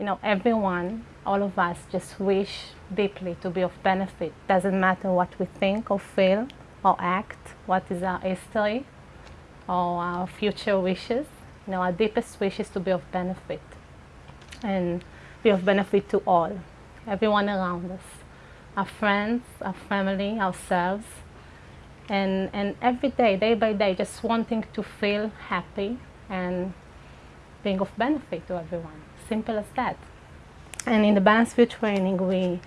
you know, everyone, all of us just wish deeply to be of benefit. Doesn't matter what we think or feel or act, what is our history or our future wishes. You know, our deepest wish is to be of benefit and be of benefit to all, everyone around us, our friends, our family, ourselves, and, and every day, day by day, just wanting to feel happy and being of benefit to everyone. Simple as that. And in the Balanced View training, we,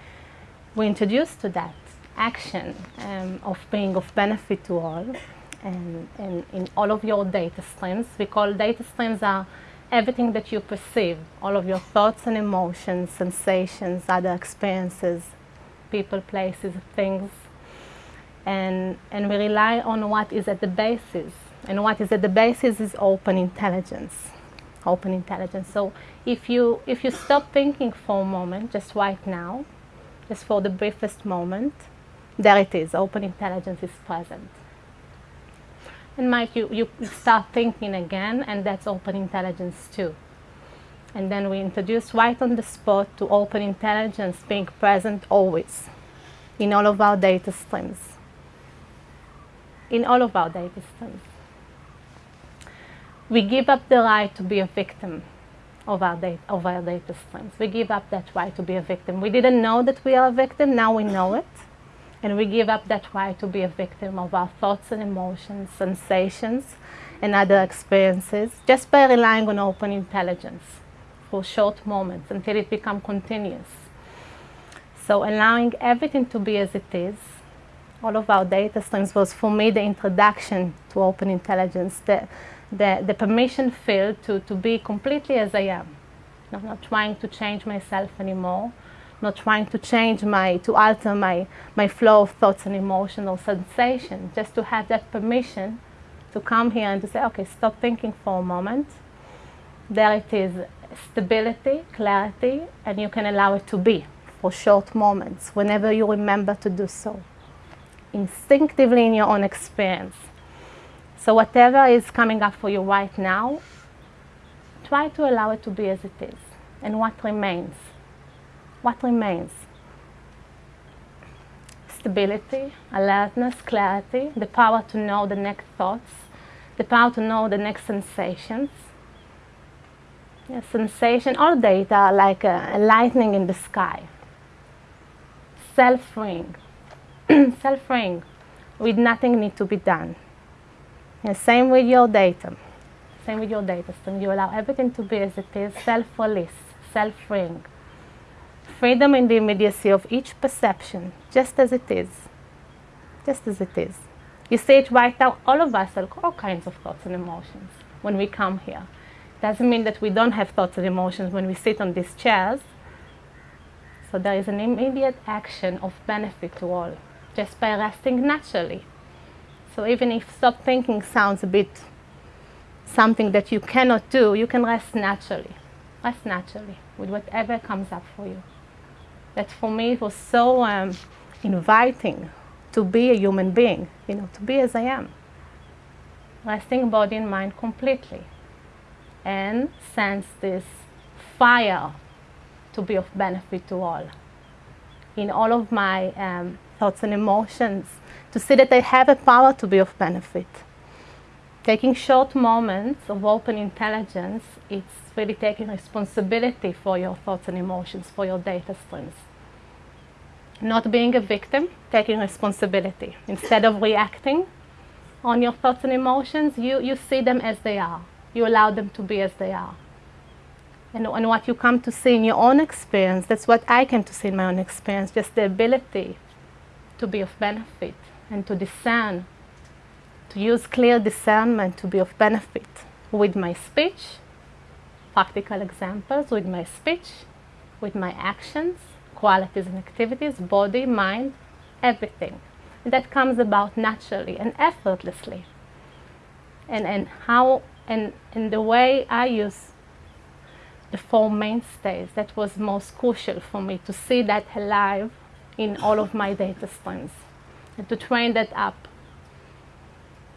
we introduce to that action um, of being of benefit to all and, and in all of your data streams. We call data streams are everything that you perceive, all of your thoughts and emotions, sensations, other experiences, people, places, things. And, and we rely on what is at the basis. And what is at the basis is open intelligence open intelligence. So if you, if you stop thinking for a moment, just right now, just for the briefest moment, there it is, open intelligence is present. And Mike, you, you start thinking again, and that's open intelligence too. And then we introduce right on the spot to open intelligence being present always in all of our data streams. In all of our data streams we give up the right to be a victim of our, data, of our data streams. We give up that right to be a victim. We didn't know that we are a victim, now we know it. And we give up that right to be a victim of our thoughts and emotions, sensations, and other experiences just by relying on open intelligence for short moments until it becomes continuous. So allowing everything to be as it is, all of our data streams was for me the introduction to open intelligence. The, the, the permission field to, to be completely as I am. Not, not trying to change myself anymore, not trying to change my, to alter my, my flow of thoughts and emotional sensation, just to have that permission to come here and to say, okay, stop thinking for a moment. There it is, stability, clarity, and you can allow it to be for short moments, whenever you remember to do so. Instinctively in your own experience. So whatever is coming up for you right now, try to allow it to be as it is. And what remains? What remains? Stability, alertness, clarity, the power to know the next thoughts, the power to know the next sensations. Yeah, sensation, all data like a, a lightning in the sky. Self-ring, self-ring, with nothing need to be done. And same with your data. Same with your data stream. You allow everything to be as it is, self-release, self-freeing. Freedom in the immediacy of each perception, just as it is. Just as it is. You see it right now, all of us have all kinds of thoughts and emotions when we come here. Doesn't mean that we don't have thoughts and emotions when we sit on these chairs. So there is an immediate action of benefit to all, just by resting naturally. So even if stop thinking sounds a bit something that you cannot do, you can rest naturally. Rest naturally with whatever comes up for you. That for me it was so um, inviting to be a human being, you know, to be as I am. Resting body and mind completely. And sense this fire to be of benefit to all. In all of my um, thoughts and emotions, to see that I have a power to be of benefit. Taking short moments of open intelligence, it's really taking responsibility for your thoughts and emotions, for your data streams. Not being a victim, taking responsibility. Instead of reacting on your thoughts and emotions, you, you see them as they are. You allow them to be as they are. And, and what you come to see in your own experience, that's what I came to see in my own experience, just the ability to be of benefit and to discern, to use clear discernment to be of benefit with my speech, practical examples with my speech, with my actions, qualities and activities, body, mind, everything. And that comes about naturally and effortlessly. And, and how, and, and the way I use the four mainstays, that was most crucial for me to see that alive in all of my data streams and to train that up.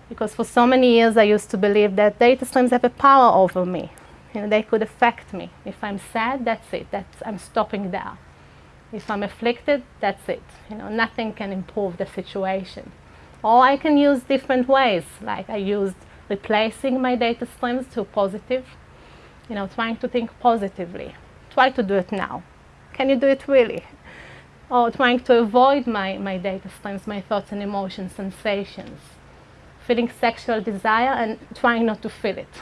Because for so many years I used to believe that data streams have a power over me. You know, they could affect me. If I'm sad, that's it. That's, I'm stopping there. If I'm afflicted, that's it. You know, nothing can improve the situation. Or I can use different ways, like I used replacing my data streams to positive, you know, trying to think positively. Try to do it now. Can you do it really? Or trying to avoid my, my data streams, my thoughts and emotions, sensations. Feeling sexual desire and trying not to feel it.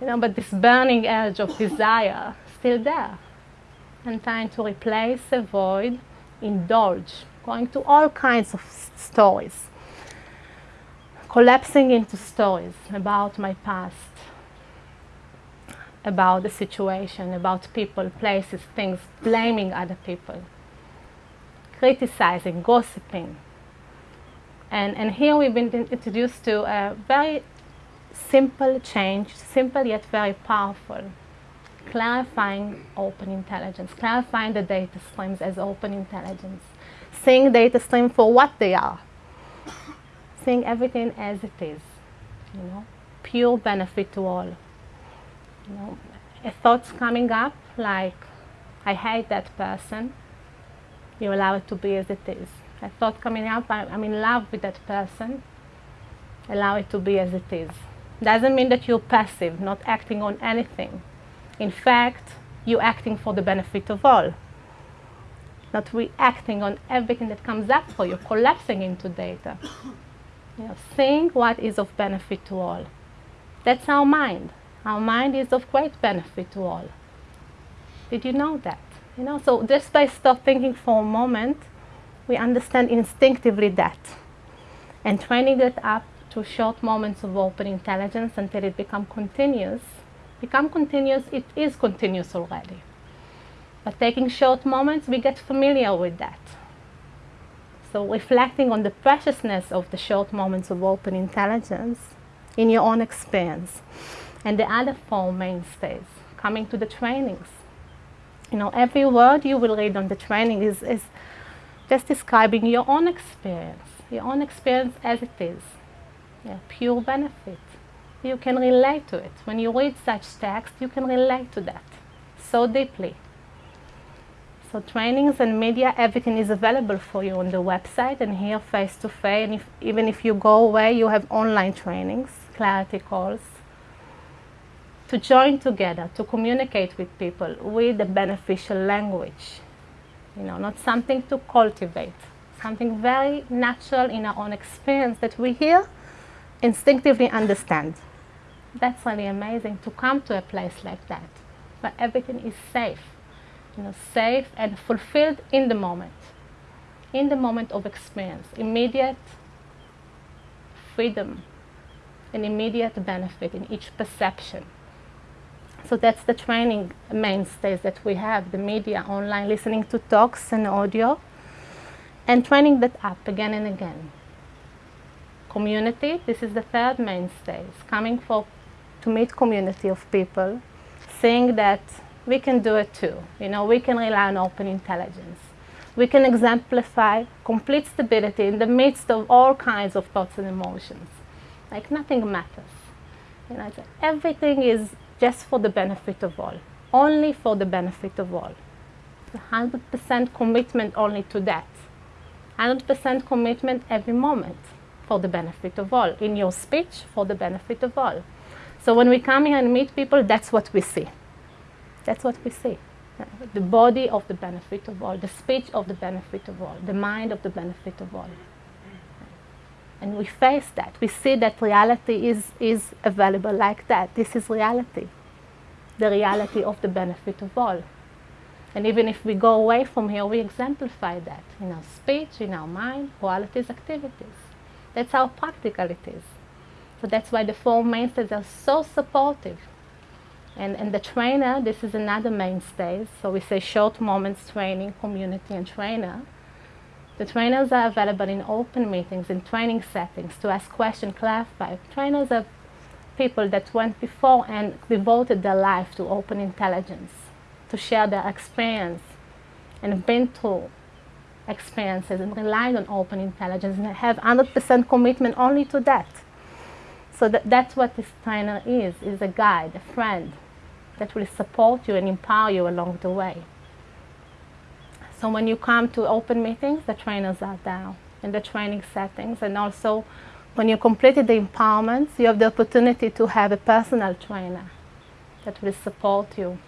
You know, but this burning urge of desire still there. And trying to replace, avoid, indulge, going to all kinds of stories collapsing into stories about my past, about the situation, about people, places, things, blaming other people, criticizing, gossiping. And, and here we've been introduced to a very simple change, simple yet very powerful, clarifying open intelligence, clarifying the data streams as open intelligence, seeing data stream for what they are, seeing everything as it is, you know, pure benefit to all. You know, thoughts coming up like, I hate that person, you allow it to be as it is. A thought coming up, I'm in love with that person, allow it to be as it is. Doesn't mean that you're passive, not acting on anything. In fact, you're acting for the benefit of all. Not reacting on everything that comes up for you, collapsing into data. You know, think what is of benefit to all. That's our mind. Our mind is of great benefit to all. Did you know that? You know, so just by stop thinking for a moment, we understand instinctively that. And training it up to short moments of open intelligence until it becomes continuous. Become continuous, it is continuous already. But taking short moments, we get familiar with that. So reflecting on the preciousness of the short moments of open intelligence in your own experience. And the other four mainstays, coming to the trainings. You know, every word you will read on the training is, is just describing your own experience, your own experience as it is. Yeah, pure benefit. You can relate to it. When you read such text, you can relate to that so deeply. So trainings and media, everything is available for you on the website and here face to face. And if, even if you go away, you have online trainings, clarity calls. To join together, to communicate with people with a beneficial language. You know, not something to cultivate, something very natural in our own experience that we hear, instinctively understand. That's really amazing to come to a place like that, where everything is safe you know, safe and fulfilled in the moment, in the moment of experience, immediate freedom and immediate benefit in each perception. So that's the training mainstays that we have, the media, online, listening to talks and audio, and training that up again and again. Community, this is the third mainstay, coming for to meet community of people, seeing that we can do it too. You know, we can rely on open intelligence. We can exemplify complete stability in the midst of all kinds of thoughts and emotions. Like nothing matters. You know, everything is just for the benefit of all, only for the benefit of all. 100% commitment only to that. 100% commitment every moment for the benefit of all. In your speech, for the benefit of all. So when we come here and meet people, that's what we see. That's what we see. The body of the benefit of all, the speech of the benefit of all, the mind of the benefit of all. And we face that. We see that reality is, is available like that. This is reality. The reality of the benefit of all. And even if we go away from here, we exemplify that in our speech, in our mind, qualities, activities. That's how practical it is. So that's why the four mainstays are so supportive and, and the trainer, this is another mainstay. So we say short moments training, community and trainer. The trainers are available in open meetings, in training settings to ask questions, clarify. Trainers are people that went before and devoted their life to open intelligence, to share their experience and been through experiences and relied on open intelligence and have 100% commitment only to that. So that, that's what this trainer is, is a guide, a friend, that will support you and empower you along the way. So when you come to open meetings, the trainers are there in the training settings and also when you completed the empowerments, you have the opportunity to have a personal trainer that will support you.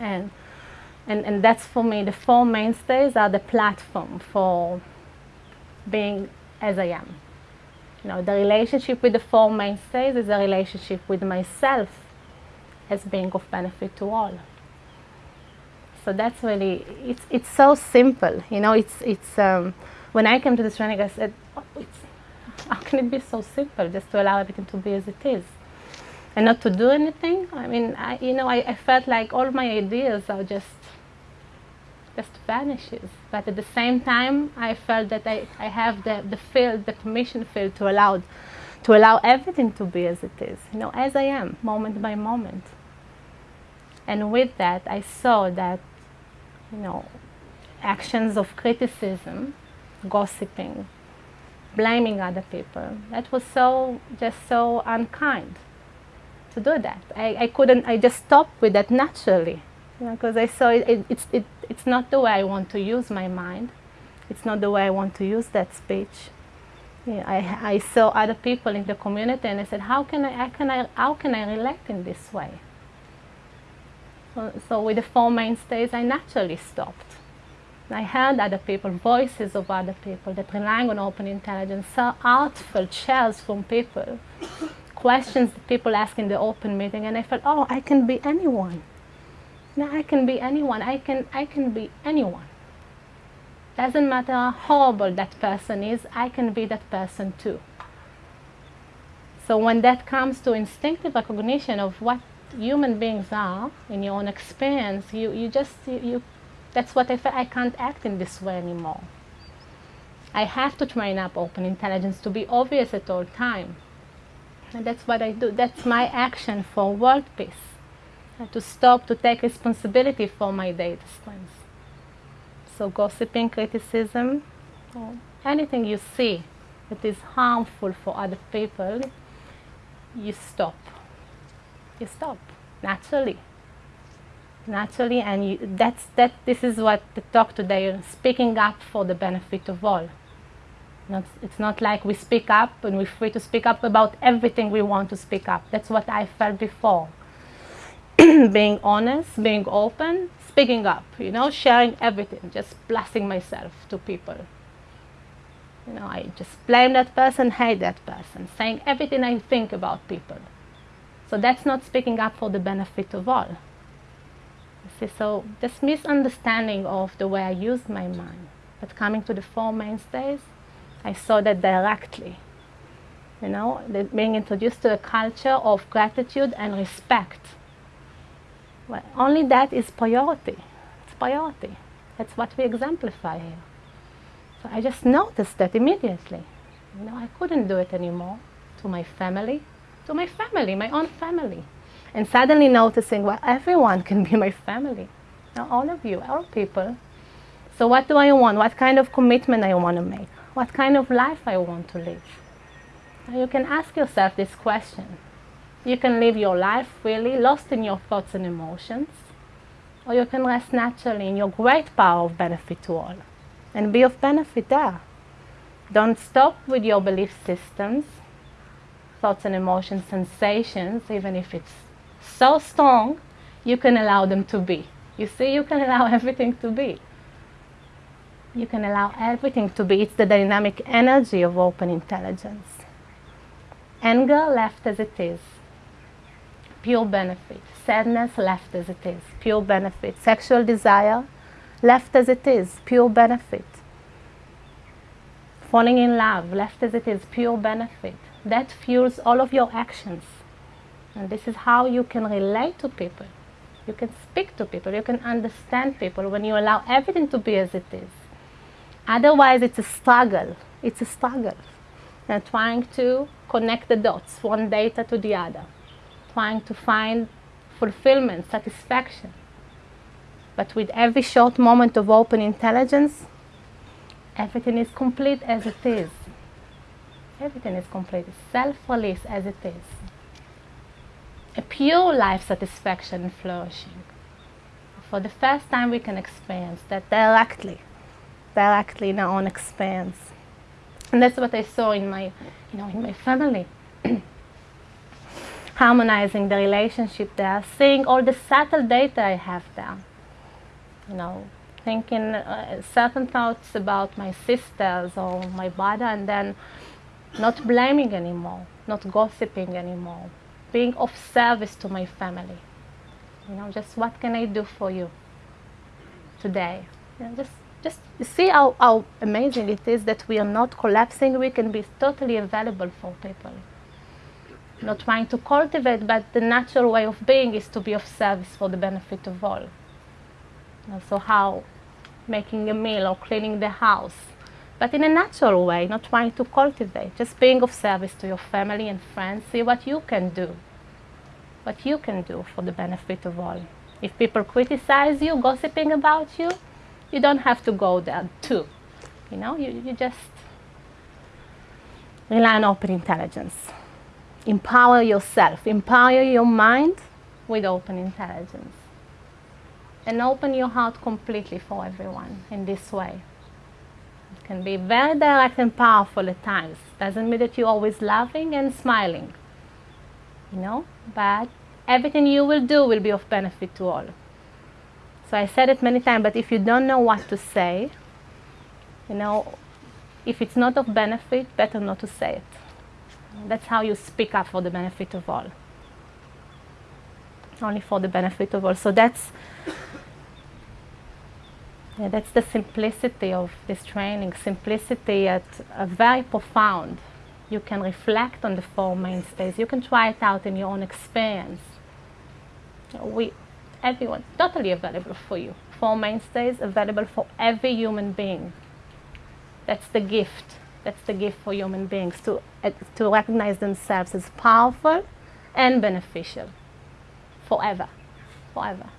And, and, and that's for me, the four mainstays are the platform for being as I am. You know, the relationship with the four mainstays is a relationship with myself as being of benefit to all. So that's really, it's, it's so simple. You know, it's, it's um, when I came to this training, I said, oh, how can it be so simple just to allow everything to be as it is? And not to do anything? I mean, I, you know, I, I felt like all my ideas are just just vanishes. But at the same time, I felt that I, I have the, the field, the permission field to allow, to allow everything to be as it is, you know, as I am, moment by moment. And with that, I saw that, you know, actions of criticism, gossiping, blaming other people, that was so, just so unkind to do that. I, I couldn't, I just stopped with that naturally because I saw it, it, it's, it, it's not the way I want to use my mind. It's not the way I want to use that speech. Yeah, I, I saw other people in the community and I said, how can I, how can I, how can I relate in this way? So, so with the four mainstays, I naturally stopped. I heard other people, voices of other people that relying on open intelligence, saw artful shares from people, questions that people ask in the open meeting, and I felt, oh, I can be anyone. Now I can be anyone. I can I can be anyone. Doesn't matter how horrible that person is, I can be that person too. So when that comes to instinctive recognition of what human beings are in your own experience, you, you just you, you that's what I felt I can't act in this way anymore. I have to train up open intelligence to be obvious at all time. And that's what I do. That's my action for world peace uh, to stop to take responsibility for my data streams. So gossiping, criticism, or anything you see that is harmful for other people, you stop. You stop naturally. Naturally, and you, that's that. This is what the talk today: speaking up for the benefit of all. Not, it's not like we speak up and we're free to speak up about everything we want to speak up. That's what I felt before. being honest, being open, speaking up, you know, sharing everything, just blasting myself to people. You know, I just blame that person, hate that person, saying everything I think about people. So that's not speaking up for the benefit of all. You see, so this misunderstanding of the way I used my mind. But coming to the four mainstays, I saw that directly. You know, being introduced to a culture of gratitude and respect well, only that is priority. It's priority. That's what we exemplify here. So I just noticed that immediately. You know, I couldn't do it anymore to my family, to my family, my own family. And suddenly noticing, well, everyone can be my family. Now, all of you, all people. So what do I want? What kind of commitment I want to make? What kind of life I want to live? Now you can ask yourself this question. You can live your life freely, lost in your thoughts and emotions, or you can rest naturally in your great power of benefit to all and be of benefit there. Don't stop with your belief systems, thoughts and emotions, sensations, even if it's so strong, you can allow them to be. You see, you can allow everything to be. You can allow everything to be. It's the dynamic energy of open intelligence. Anger left as it is pure benefit. Sadness left as it is, pure benefit. Sexual desire left as it is, pure benefit. Falling in love left as it is, pure benefit. That fuels all of your actions. And this is how you can relate to people. You can speak to people, you can understand people when you allow everything to be as it is. Otherwise, it's a struggle. It's a struggle. And trying to connect the dots, one data to the other trying to find fulfillment, satisfaction. But with every short moment of open intelligence, everything is complete as it is. Everything is complete, self-release as it is. a pure life satisfaction and flourishing. For the first time, we can experience that directly, directly in our own experience. And that's what I saw in my, you know, in my family. Harmonizing the relationship there, seeing all the subtle data I have there. You know, thinking uh, certain thoughts about my sisters or my brother, and then not blaming anymore, not gossiping anymore, being of service to my family. You know, just what can I do for you today? You know, just just see how, how amazing it is that we are not collapsing. We can be totally available for people. Not trying to cultivate, but the natural way of being is to be of service for the benefit of all. So how making a meal or cleaning the house, but in a natural way, not trying to cultivate, just being of service to your family and friends. See what you can do, what you can do for the benefit of all. If people criticize you, gossiping about you, you don't have to go there too. You know, you, you just rely on open intelligence. Empower yourself, empower your mind with open intelligence. And open your heart completely for everyone in this way. It can be very direct and powerful at times. Doesn't mean that you're always laughing and smiling. You know, but everything you will do will be of benefit to all. So I said it many times, but if you don't know what to say, you know, if it's not of benefit, better not to say it. That's how you speak up for the benefit of all. Only for the benefit of all. So that's that's the simplicity of this training. Simplicity at a very profound. You can reflect on the four mainstays. You can try it out in your own experience. We everyone, totally available for you. Four mainstays available for every human being. That's the gift. That's the gift for human beings to, uh, to recognize themselves as powerful and beneficial forever. Forever.